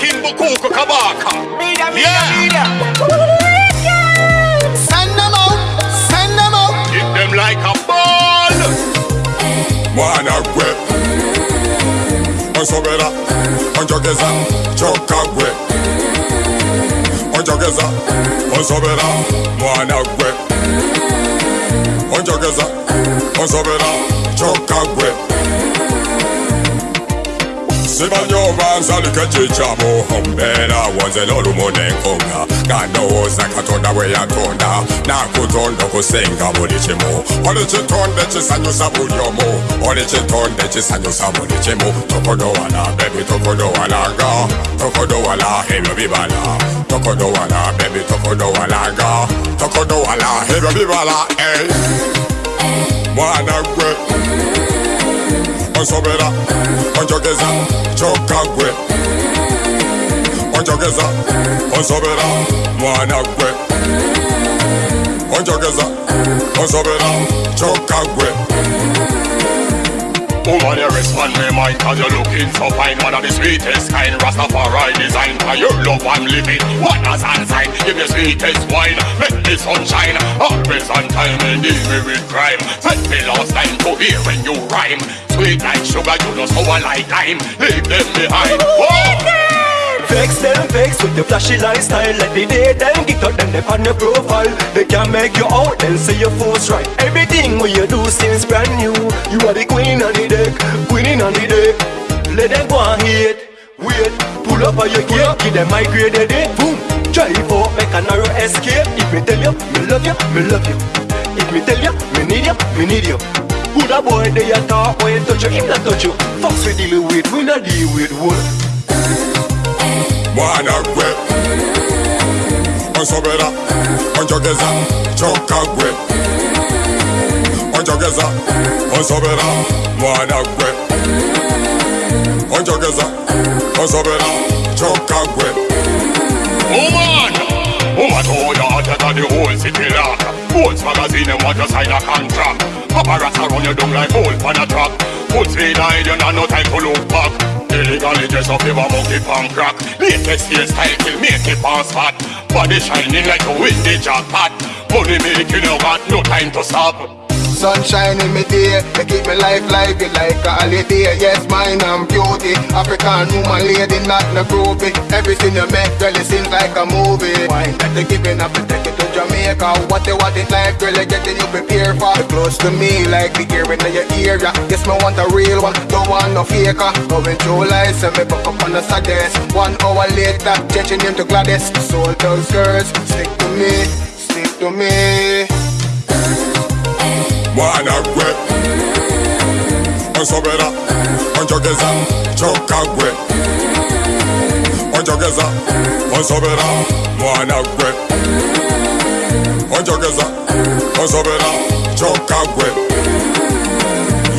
King Bukuku Kabaka. Media, media, Yeah. media. Send them out, send them out. Hit them like a ball. mwana gwe onsobera onjogeza kyokka gwe onjogeza onsobera mwana gwe onjogeza onsobera kyokka gwe sibanyoba nsalika ekikyabo ombeera wonze n'olumu n'enkonga nga ndowooza katonda bwe yatonda nakutonda okusinga buli kimu oli kitonde kisanyusa buli omu oli kitonde kisanyusa buli kimu tokodowala bebi tokodowalanga tokodowala ebyo bibala tokodowala bebi tokodowalanga tokodowala ebyo bibala eh. mwana gwe onsobera onjogeza kyokka gwe onjogeza onsobera oh mwana gwe onjogeza onsobera oh kyokka gwe Woman, you respond me mind Cause you're looking so fine. One of the sweetest kind Rastafari design For your love I'm living. What a sign Give me sweetest wine. Make me sunshine Always on time And deal me with crime. Set me last time to hear when you rhyme. Sweet like sugar You know sour like lime. Leave them behind. Whoa! Vex them vex with the flashy lifestyle Let the day them get out them they on your profile. They can make you out then say your force right. Everything what you do seems brand new. You are the queen on the deck, queen on the deck. Let them go and hate, wait. Pull up on your gear, give them my grade day Boom, drive out, make a narrow escape. If me tell you, me love you, me love you. If me tell you, me need you, me need you. Good a boy, they a talk, when touch you, him not touch you. Fox we deal with, we not deal with wood mwana gwe onsobera onjogeza kyokka gwe onjogeza onsobera mwana gwe onjogeza onsobera kyokka gwe Woman! Woman, oh, you hotter than the whole city lock. Whole magazine and want to sign a contract. Paparazzi run you down like hole on a track Put speed hide you not no time to look back dress up your monkey pan crack Latest hairstyle till make it pass fat Body shining like a windy jackpot Money making you got no time to stop Sunshine in me day, they keep me life lively like a holiday. Yes, mine and beauty. African woman lady, not no groupie. Everything you make, girl, it seems like a movie. Wine that they giving up to take Jamaica. What they want it like, girl, they getting you prepared for. Close to me, like the ear in your ear. yeah. Yes, me want a real one, don't want no faker. Going through life, send me back up on the saddest. One hour later, changing him to Gladys. Soul those girls, stick to me, stick to me. mwana gwe onsobera onjogeza kyokka gwe onjogeza onsobera mwana gwe onjogeza onsobera kyokka gwe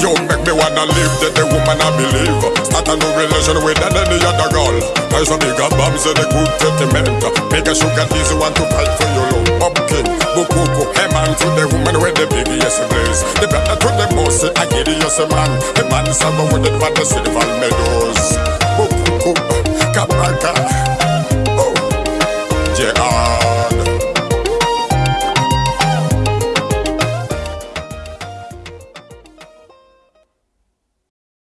You make me wanna live, that the woman I believe. Start a new relation with any other girl. There's a bigger bombs and a good sentiment. Bigger sugar easy want to fight for your love. Pumpkin, bukuku, hey man to the woman with the biggest blaze The brother to the boss, I get it, yes man. The man summer with it for the silver meadows Bukuku, kabraka